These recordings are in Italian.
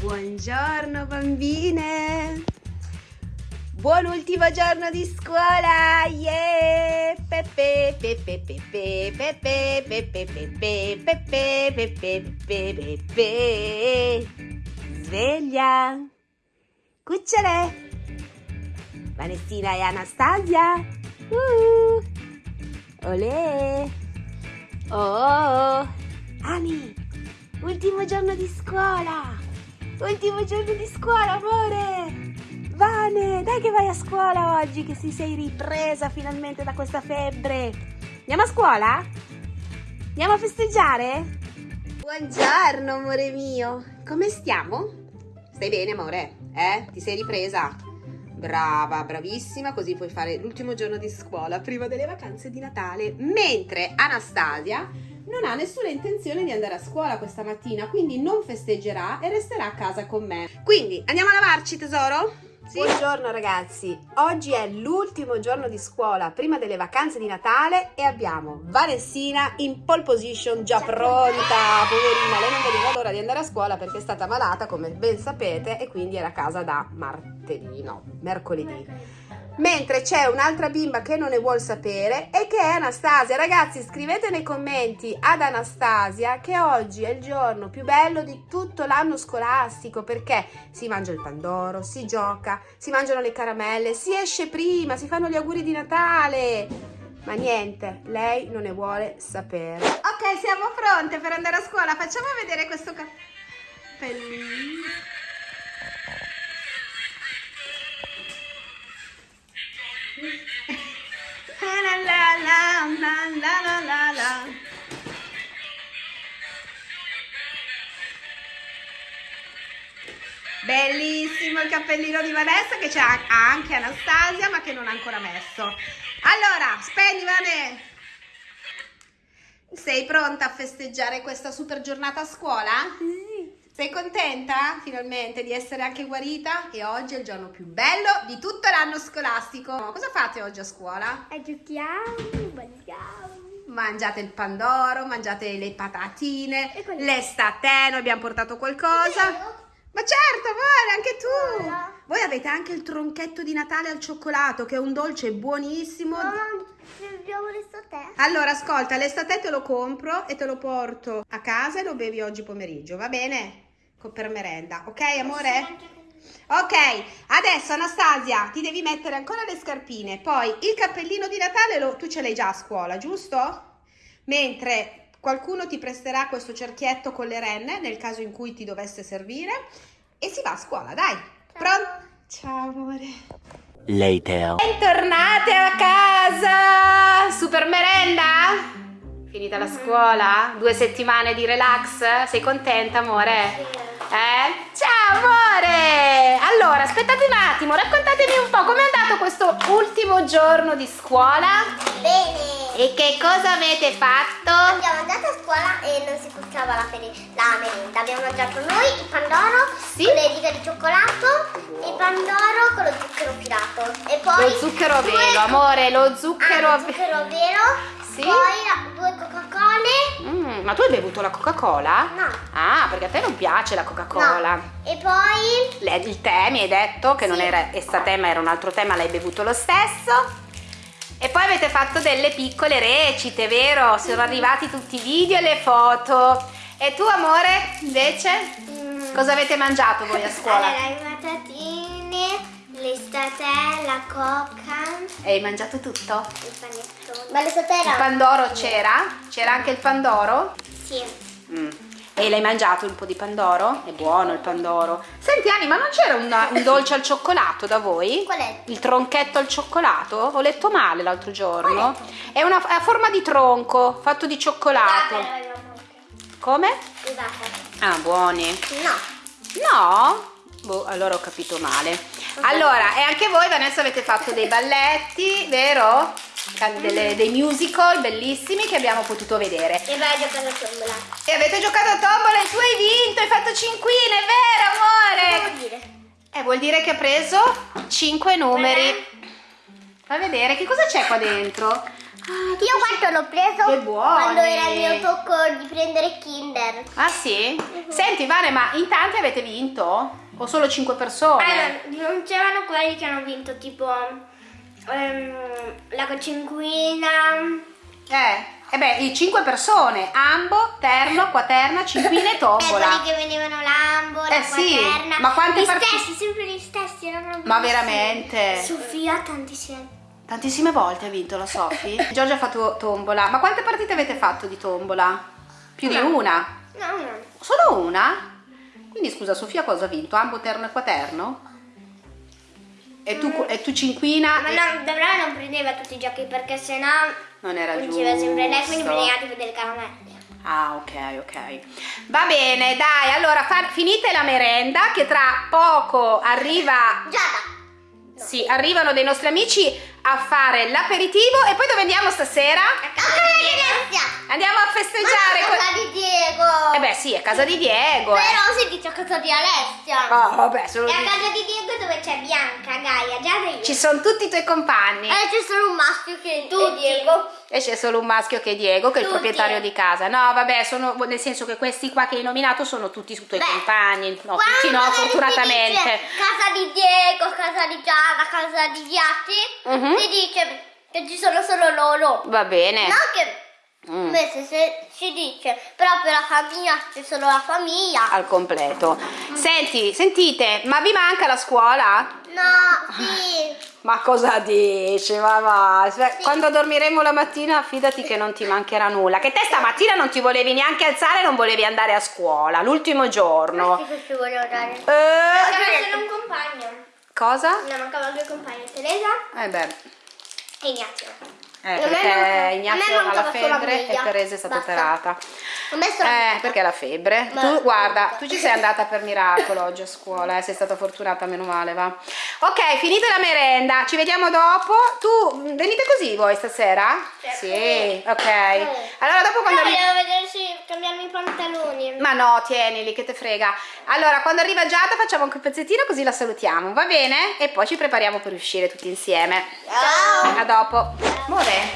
Buongiorno bambine! Buon ultimo giorno di scuola! Yeah! Pepe, pepe, pepe, pepe, pepe, pepe, pepe, pepe, pepe, pepe. Sveglia! Cucciole! Vanessina e Anastasia! Uh! Olè! Oh! Ani! Ultimo giorno di scuola! Ultimo giorno di scuola, amore! Vane, dai che vai a scuola oggi, che si sei ripresa finalmente da questa febbre. Andiamo a scuola? Andiamo a festeggiare? Buongiorno, amore mio. Come stiamo? Stai bene, amore? Eh? Ti sei ripresa? Brava, bravissima, così puoi fare l'ultimo giorno di scuola prima delle vacanze di Natale. Mentre Anastasia non ha nessuna intenzione di andare a scuola questa mattina, quindi non festeggerà e resterà a casa con me. Quindi andiamo a lavarci, tesoro? Sì. Buongiorno ragazzi, oggi è l'ultimo giorno di scuola prima delle vacanze di Natale e abbiamo Vanessina in pole position già pronta, poverina, lei non vedeva l'ora di andare a scuola perché è stata malata come ben sapete e quindi era a casa da martedì, no, mercoledì mentre c'è un'altra bimba che non ne vuol sapere e che è Anastasia. Ragazzi, scrivete nei commenti ad Anastasia che oggi è il giorno più bello di tutto l'anno scolastico perché si mangia il pandoro, si gioca, si mangiano le caramelle, si esce prima, si fanno gli auguri di Natale. Ma niente, lei non ne vuole sapere. Ok, siamo pronte per andare a scuola. Facciamo vedere questo cappellino. Bellissimo il cappellino di Vanessa che c'è anche Anastasia ma che non ha ancora messo. Allora, spegni Vane! Sei pronta a festeggiare questa super giornata a scuola? Sì. Sei contenta finalmente di essere anche guarita? E oggi è il giorno più bello di tutto l'anno scolastico. Cosa fate oggi a scuola? E giochiamo, mangiamo. Mangiate il pandoro, mangiate le patatine, le statene, abbiamo portato qualcosa. Ma certo, amore, anche tu! Allora. Voi avete anche il tronchetto di Natale al cioccolato, che è un dolce buonissimo. Mamma, abbiamo l'estate. Allora, ascolta, l'estate te lo compro e te lo porto a casa e lo bevi oggi pomeriggio, va bene? Per merenda, ok amore? Ok, adesso Anastasia ti devi mettere ancora le scarpine, poi il cappellino di Natale lo, tu ce l'hai già a scuola, giusto? Mentre Qualcuno ti presterà questo cerchietto con le renne nel caso in cui ti dovesse servire e si va a scuola, dai. Pronto? Ciao amore. Later. Bentornate a casa! Super merenda? Finita la scuola? Due settimane di relax? Sei contenta amore? Eh? Ciao amore! Allora, aspettate un attimo, raccontatemi un po' com'è andato questo ultimo giorno di scuola? Bene! E che cosa avete fatto? Abbiamo andato a scuola e non si cuccava la, la merenda. Abbiamo mangiato noi il pandoro sì? con le righe di cioccolato e il pandoro con lo zucchero filato. E poi lo zucchero vero, amore, lo zucchero, ah, lo zucchero vero. Sì? Poi due Coca-Cola. Mm, ma tu hai bevuto la Coca-Cola? No. Ah, perché a te non piace la Coca-Cola. No. E poi... Le, il tè mi hai detto che sì. non era estate ma era un altro tema, l'hai bevuto lo stesso. E poi avete fatto delle piccole recite, vero? Sono arrivati tutti i video e le foto. E tu, amore, invece? Mm. Cosa avete mangiato voi a scuola? Allora, le patatine, l'estate, la coca. E hai mangiato tutto? Il panettone. Ma l'estate era... Il pandoro c'era? C'era anche il pandoro? Sì. Mm. E l'hai mangiato un po' di pandoro? È buono il pandoro. Senti Ani, ma non c'era un, un, dolce al cioccolato da voi? Qual è? Il tronchetto al cioccolato? Ho letto male l'altro giorno. È, una, è a forma di tronco, fatto di cioccolato. Come? Ah, buoni. No. No? Boh, allora ho capito male. Allora, e anche voi Vanessa avete fatto dei balletti, vero? Delle, dei musical bellissimi che abbiamo potuto vedere. E vai a giocare a tombola. E avete giocato a tombola e tu hai vinto, hai fatto cinquine, vero amore? Che vuol dire? Eh, vuol dire che ha preso 5 numeri. Beh. Fai vedere, che cosa c'è qua dentro? Ah, Io quanto l'ho preso? Quando era il mio tocco di prendere Kinder. Ah sì? Senti Vane, ma in tanti avete vinto? O solo 5 persone? Allora, non c'erano quelli che hanno vinto tipo ehm, la cocinquina. Eh, eh beh, i 5 persone, Ambo, Terno, Quaterna, Cinquina e E Tombola. quelli che venivano Lambo, la Eh sì, Quaterna. ma quante Gli stessi, sempre gli stessi. Erano Ma veramente? Sofia tantissime. Tantissime volte ha vinto la Sofi. Giorgia ha fatto tombola. Ma quante partite avete fatto di tombola? Più di Una. una? No, no. Solo una? Quindi scusa, Sofia cosa ha vinto? Ambo, Terno e Quaterno? E tu, e tu Cinquina? Ma e- no, Debra non prendeva tutti i giochi perché sennò Non era giusto. sempre lei, quindi prendeva tipo delle caramelle. Ah, ok, ok. Va bene, dai, allora fa- finite la merenda che tra poco arriva Giada! Sì, arrivano dei nostri amici a fare l'aperitivo e poi dove andiamo stasera? A casa di Alessia! Andiamo a festeggiare. Ma a casa di Diego! Eh beh, sì, è casa di Diego. eh. Però si dice a casa di Alessia! Ah, vabbè, solo E a casa di Diego dove c'è Bianca, Gaia, Giada e io. Ci sono tutti i tuoi compagni. E c'è solo un maschio che è Diego. E c'è solo un maschio che è Diego, che è il Tutti. proprietario di casa. No, vabbè, sono nel senso che questi qua che hai nominato sono tutti i tuoi Beh, compagni. No, tutti no, fortunatamente. casa di Diego, casa di Giada, casa di Ghiatti, Mhm. si dice che ci sono solo loro. Va bene. Non che Mm. invece se si dice proprio la famiglia c'è solo la famiglia. Al completo. Senti, sentite, ma vi manca la scuola? No, sì. Ma cosa dici? Ma va, Sve- quando dormiremo la mattina fidati che non ti mancherà nulla. Che te stamattina non ti volevi neanche alzare, non volevi andare a scuola, l'ultimo giorno. Sì, che ci volevo dare. Eh, Mancava solo un compagno. cosa? Ne mancavano due compagni, Teresa Eh beh, e Ignazio. eh, perché manca- Ignazio ha la febbre e. Teresa è stata Basta. operata. Eh, perché la febbre? Ma- Tu, guarda, tu ci sei andata per miracolo oggi a scuola, eh, sei stata fortunata, meno male, va. Ok, finita la merenda, ci vediamo dopo. Tu, venite così voi stasera? Sì, ok. Allora dopo quando... arri- Volevo vedere se cambiarmi i pantaloni. Ma no, tienili, che te frega. Allora, quando arriva Giada facciamo anche un pezzettino così la salutiamo, va bene? E poi ci prepariamo per uscire tutti insieme. Ciao. A dopo. Amore,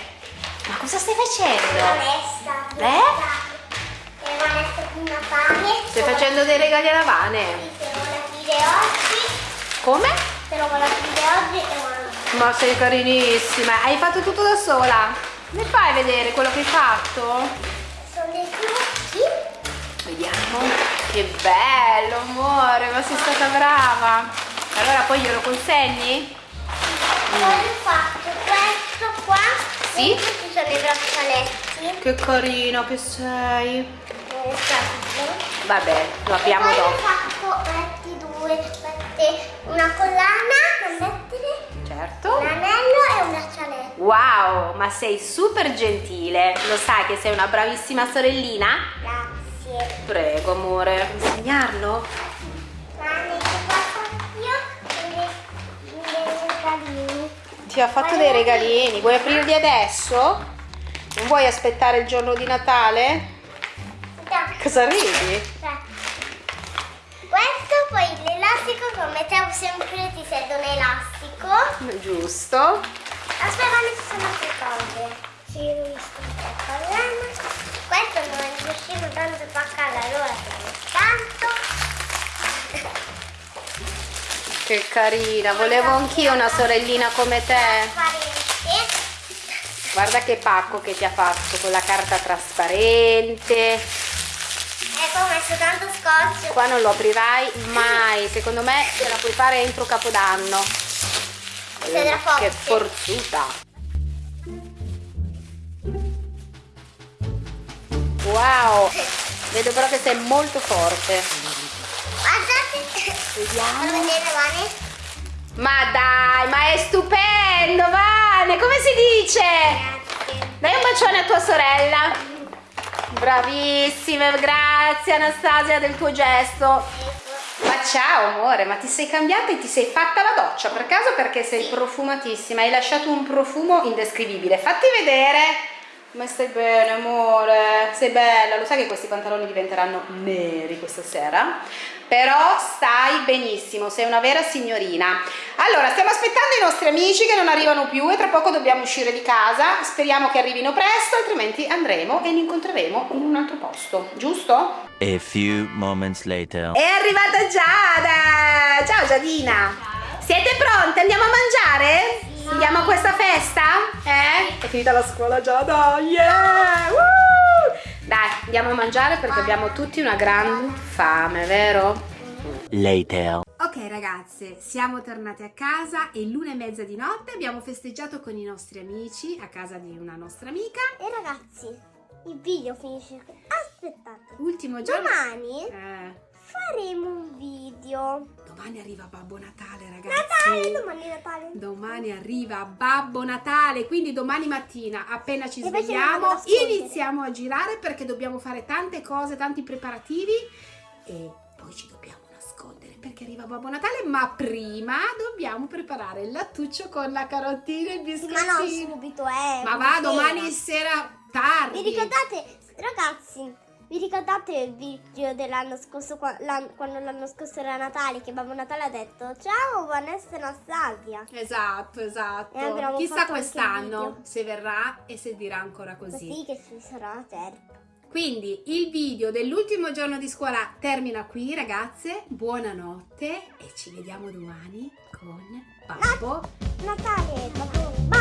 ma cosa stai facendo? Vanessa. Eh? E Vanessa prima fame. Stai facendo dei regali alla Vane? Se vuole aprire oggi. Come? però la figlia oggi è una ma sei carinissima. Hai fatto tutto da sola? Mi fai vedere quello che hai fatto? sono dei trucchi vediamo. Che bello amore ma sei stata brava. Allora poi glielo consegni? poi ho fatto questo qua. Sì? e questi sono i braccialetti. Che carino che sei. Eh, Vabbè, lo abbiamo dopo. Ho fatto 22 mette una collana da mettere, certo. un anello e un braccialetto. Wow, ma sei super gentile. Lo sai che sei una bravissima sorellina? Grazie. Prego, amore. Vuoi Insegnarlo? Ti ha fatto dei regalini, vuoi aprirli adesso? Non vuoi aspettare il giorno di Natale? Cosa ridi? Aspetta. Poi l'elastico come te sempre ti serve un elastico. Giusto. Aspetta, ne ci sono altre cose. Sì, ho visto. Questo non è riuscito tanto a spaccare, allora tanto. Che carina. Volevo anch'io una sorellina come te. Guarda che pacco che ti ha fatto con la carta trasparente. Ecco, ho messo tanto scotch. Qua non lo aprirai mai. Secondo me ce la puoi fare entro Capodanno. Forte. Che forzuta. Wow. Vedo però che sei molto forte. Guardate. Vediamo. Vuoi vedere, Vane? Ma dai, ma è stupendo, Vane, come si dice? Grazie. Dai un bacione a tua sorella. Bravissime, grazie Anastasia del tuo gesto. Ma ciao amore, ma ti sei cambiata e ti sei fatta la doccia per caso perché sei profumatissima, hai lasciato un profumo indescrivibile. Fatti vedere. Ma stai bene, amore? Sei bella. Lo sai che questi pantaloni diventeranno neri questa sera? Però stai benissimo, sei una vera signorina. Allora, stiamo aspettando i nostri amici che non arrivano più e tra poco dobbiamo uscire di casa. Speriamo che arrivino presto, altrimenti andremo e li incontreremo in un altro posto, giusto? A few moments later. È arrivata Giada! Ciao Giadina! Siete pronte? Andiamo a mangiare? Andiamo a questa festa? Eh? È finita la scuola Giada! Yeah! Woo! Dai, andiamo a mangiare perché abbiamo tutti una gran fame, vero? Later. Ok ragazze, siamo tornate a casa e l'una e mezza di notte abbiamo festeggiato con i nostri amici a casa di una nostra amica. E ragazzi, il video finisce qui. Aspettate. Ultimo giorno. Domani Eh, faremo un video. domani arriva Babbo Natale ragazzi. Natale, domani è Natale. Domani arriva Babbo Natale, quindi domani mattina appena ci E svegliamo iniziamo a girare perché dobbiamo fare tante cose, tanti preparativi e poi ci dobbiamo nascondere perché arriva Babbo Natale, ma prima dobbiamo preparare il lattuccio con la carottina e il Sì, ma non biscottino. subito, eh. Ma va sera. domani sera tardi. Vi ricordate, ragazzi, vi ricordate il video dell'anno scorso, quando l'anno scorso era Natale, che Babbo Natale ha detto ciao Vanessa e Anastasia. Esatto, esatto. E abbiamo Chissà quest'anno se verrà e se dirà ancora Così che ci sarà la terza. Quindi il video dell'ultimo giorno di scuola termina qui, ragazze. Buonanotte e ci vediamo domani con Babbo Natale, Babbo